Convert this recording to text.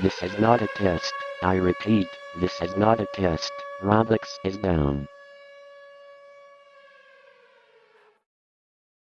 This is not a test. I repeat, this is not a test. Roblox is down.